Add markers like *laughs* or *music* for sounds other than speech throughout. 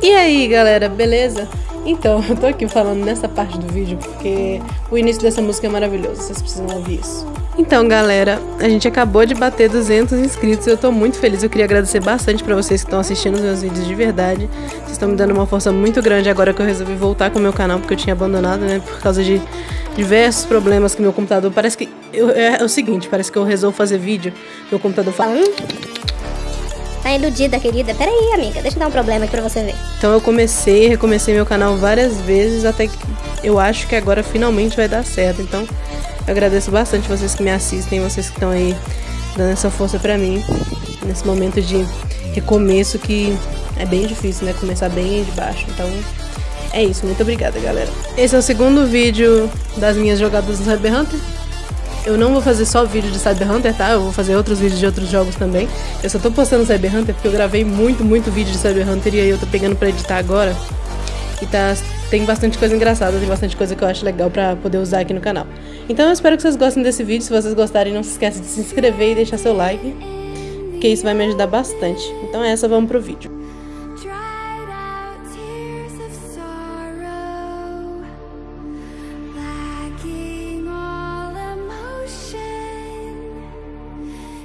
E aí galera, beleza? Então, *laughs* eu tô aqui falando nessa parte do vídeo porque o início dessa música é maravilhoso, vocês precisam ouvir isso. Então galera, a gente acabou de bater 200 inscritos e eu tô muito feliz, eu queria agradecer bastante pra vocês que estão assistindo os meus vídeos de verdade. Vocês estão me dando uma força muito grande agora que eu resolvi voltar com o meu canal porque eu tinha abandonado, né, por causa de diversos problemas que meu computador... Parece que... Eu, é, é o seguinte, parece que eu resolvo fazer vídeo, meu computador fala... Iludida, querida. Pera aí, amiga. Deixa eu dar um problema aqui pra você ver. Então eu comecei, recomecei meu canal várias vezes até que eu acho que agora finalmente vai dar certo. Então eu agradeço bastante vocês que me assistem, vocês que estão aí dando essa força pra mim nesse momento de recomeço que é bem difícil, né? Começar bem de baixo. Então é isso. Muito obrigada, galera. Esse é o segundo vídeo das minhas jogadas no Cyber Hunter. Eu não vou fazer só vídeo de Cyber Hunter, tá? Eu vou fazer outros vídeos de outros jogos também. Eu só tô postando Cyber Hunter porque eu gravei muito, muito vídeo de Cyber Hunter e aí eu tô pegando pra editar agora. E tá, tem bastante coisa engraçada, tem bastante coisa que eu acho legal pra poder usar aqui no canal. Então eu espero que vocês gostem desse vídeo. Se vocês gostarem, não se esqueça de se inscrever e deixar seu like. Porque isso vai me ajudar bastante. Então é essa, vamos pro vídeo.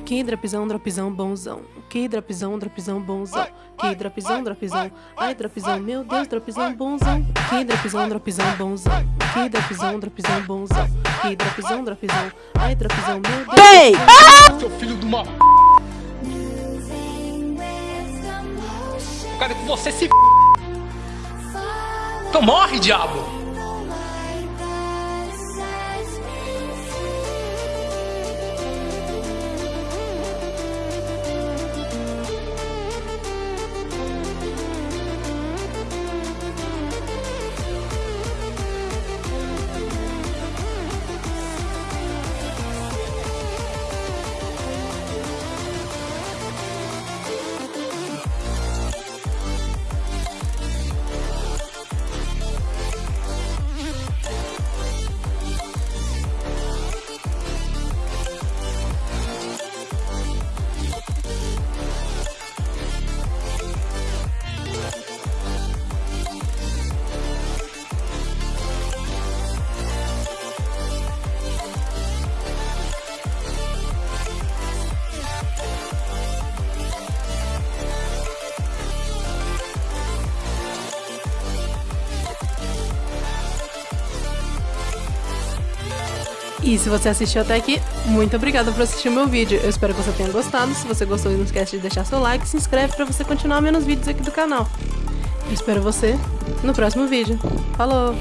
Que dropzão, dropzão, bonzão. Que dropzão, dropzão, bonzão. Que dropzão, dropzão. Ai, dropzão, meu Deus, dropzão, bonzão. Que dropzão, dropzão, bonzão. Que dropzão, dropzão, bonzão. Que dropzão, dropzão. Ai, dropzão, meu Deus. Ei! Ah! Seu filho de uma. Eu quero que você se. Então morre, diabo! E se você assistiu até aqui, muito obrigada por assistir meu vídeo. Eu espero que você tenha gostado. Se você gostou, não esquece de deixar seu like e se inscreve para você continuar vendo os vídeos aqui do canal. Eu espero você no próximo vídeo. Falou!